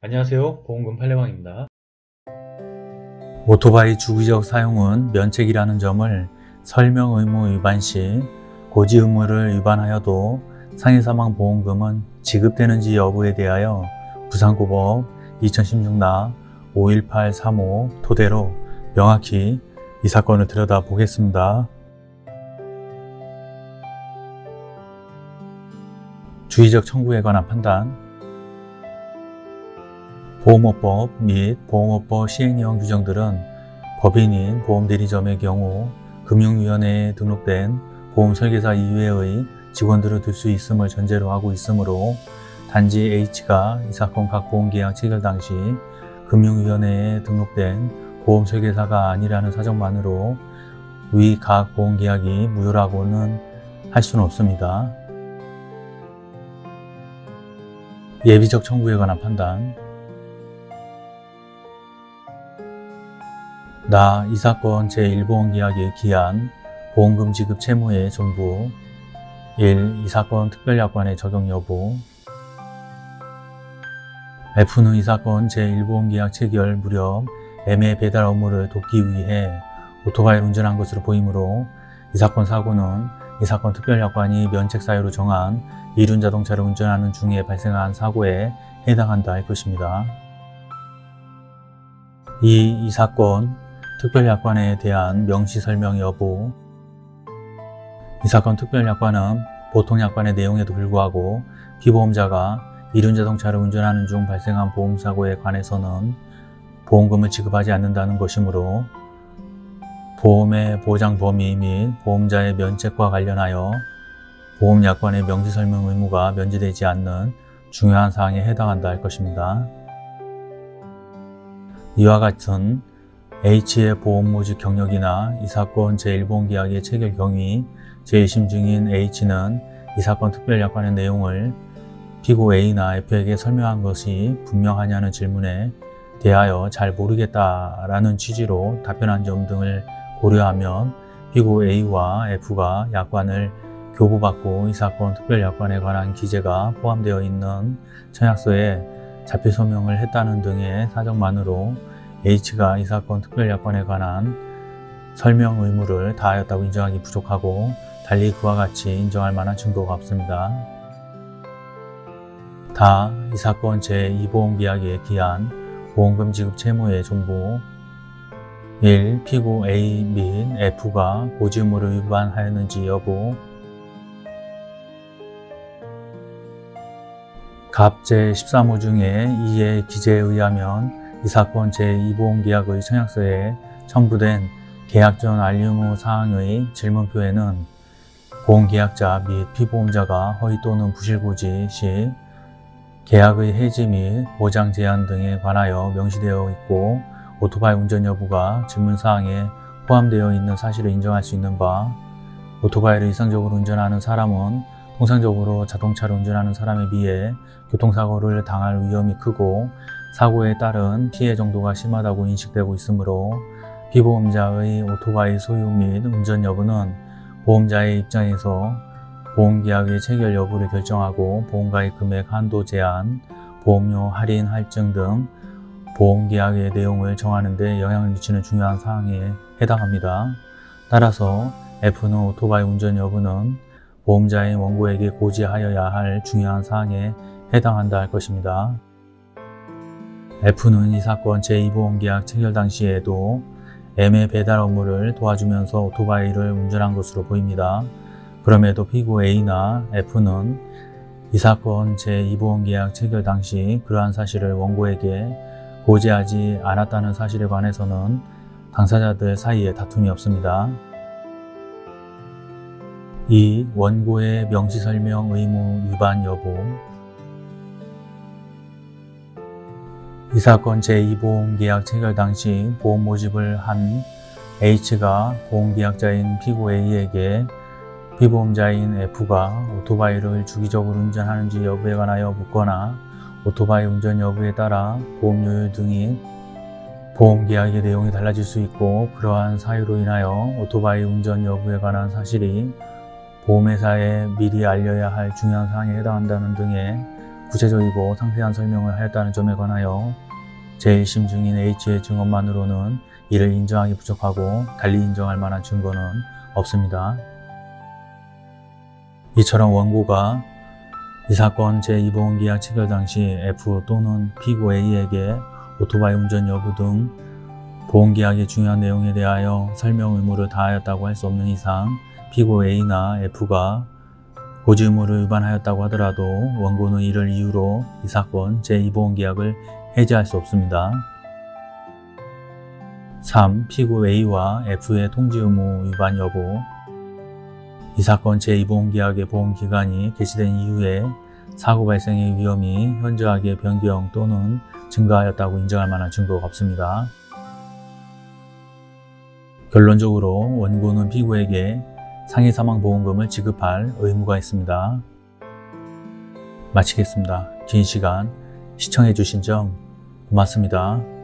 안녕하세요 보험금 팔례방입니다 오토바이 주기적 사용은 면책이라는 점을 설명 의무 위반 시 고지 의무를 위반하여도 상해사망 보험금은 지급되는지 여부에 대하여 부산고법 2016나 51835 토대로 명확히 이 사건을 들여다보겠습니다. 주의적 청구에 관한 판단 보험업법 및 보험업법 시행령 규정들은 법인인 보험대리점의 경우 금융위원회에 등록된 보험설계사 이외의 직원들을 들수 있음을 전제로 하고 있으므로 단지 H가 이 사건 각 보험계약 체결 당시 금융위원회에 등록된 보험설계사가 아니라는 사정만으로 위 각 보험계약이 무효라고는 할 수는 없습니다. 예비적 청구에 관한 판단 나 이 사건 제1보험계약에 기한 보험금 지급 채무의 전부 1. 이 사건 특별약관의 적용 여부 F는 이 사건 제1보험계약 체결 무렵 애매 배달 업무를 돕기 위해 오토바이를 운전한 것으로 보이므로 이 사건 사고는 이 사건 특별약관이 면책 사유로 정한 이륜 자동차를 운전하는 중에 발생한 사고에 해당한다 할 것입니다. 2. 이 사건 특별약관에 대한 명시설명 여부 이 사건 특별약관은 보통 약관의 내용에도 불구하고 피보험자가 이륜자동차를 운전하는 중 발생한 보험사고에 관해서는 보험금을 지급하지 않는다는 것이므로 보험의 보장 범위 및 보험자의 면책과 관련하여 보험약관의 명시설명 의무가 면제되지 않는 중요한 사항에 해당한다 할 것입니다. 이와 같은 H의 보험 모집 경력이나 이 사건 제1보험계약의 체결 경위 제1심 중인 H는 이 사건 특별약관의 내용을 피고 A나 F에게 설명한 것이 분명하냐는 질문에 대하여 잘 모르겠다라는 취지로 답변한 점 등을 고려하면 피고 A와 F가 약관을 교부받고 이 사건 특별약관에 관한 기재가 포함되어 있는 청약서에 자필 서명을 했다는 등의 사정만으로 H가 이 사건 특별약관에 관한 설명 의무를 다하였다고 인정하기 부족하고 달리 그와 같이 인정할 만한 증거가 없습니다. 다 이 사건 제2보험계약에 기한 보험금 지급 채무의 전부 1. 피고 A 및 F가 고지 의무를 위반하였는지 여부 갑 제13호 중에 2의 기재에 의하면 이 사건 제2보험계약의 청약서에 첨부된 계약 전 알림후 사항의 질문표에는 보험계약자 및 피보험자가 허위 또는 부실고지 시 계약의 해지 및 보장 제한 등에 관하여 명시되어 있고 오토바이 운전 여부가 질문사항에 포함되어 있는 사실을 인정할 수 있는 바 오토바이를 이상적으로 운전하는 사람은 통상적으로 자동차를 운전하는 사람에 비해 교통사고를 당할 위험이 크고 사고에 따른 피해 정도가 심하다고 인식되고 있으므로 피보험자의 오토바이 소유 및 운전 여부는 보험자의 입장에서 보험계약의 체결 여부를 결정하고 보험가입 금액 한도 제한, 보험료 할인 할증 등 보험계약의 내용을 정하는 데 영향을 미치는 중요한 사항에 해당합니다. 따라서 F는 오토바이 운전 여부는 보험자인 원고에게 고지하여야 할 중요한 사항에 해당한다 할 것입니다. F는 이 사건 제2보험계약 체결 당시에도 M의 배달 업무를 도와주면서 오토바이를 운전한 것으로 보입니다. 그럼에도 피고 A나 F는 이 사건 제2보험계약 체결 당시 그러한 사실을 원고에게 고지하지 않았다는 사실에 관해서는 당사자들 사이에 다툼이 없습니다. 2. 원고의 명시설명 의무 위반 여부 이 사건 제2보험계약 체결 당시 보험 모집을 한 H가 보험계약자인 피고 A에게 피보험자인 F가 오토바이를 주기적으로 운전하는지 여부에 관하여 묻거나 오토바이 운전 여부에 따라 보험료율 등이 보험계약의 내용이 달라질 수 있고 그러한 사유로 인하여 오토바이 운전 여부에 관한 사실이 보험회사에 미리 알려야 할 중요한 사항에 해당한다는 등의 구체적이고 상세한 설명을 하였다는 점에 관하여 제1심 증인 H의 증언만으로는 이를 인정하기 부족하고 달리 인정할 만한 증거는 없습니다. 이처럼 원고가 이 사건 제2보험 계약 체결 당시 F 또는 피고 A에게 오토바이 운전 여부 등 보험계약의 중요한 내용에 대하여 설명 의무를 다하였다고 할 수 없는 이상 피고 A나 F가 고지 의무를 위반하였다고 하더라도 원고는 이를 이유로 이 사건 제2보험계약을 해지할 수 없습니다. 3. 피고 A와 F의 통지 의무 위반 여부 이 사건 제2보험계약의 보험기간이 개시된 이후에 사고 발생의 위험이 현저하게 변경 또는 증가하였다고 인정할 만한 증거가 없습니다. 결론적으로 원고는 피고에게 상해 사망 보험금을 지급할 의무가 있습니다. 마치겠습니다. 긴 시간 시청해 주신 점 고맙습니다.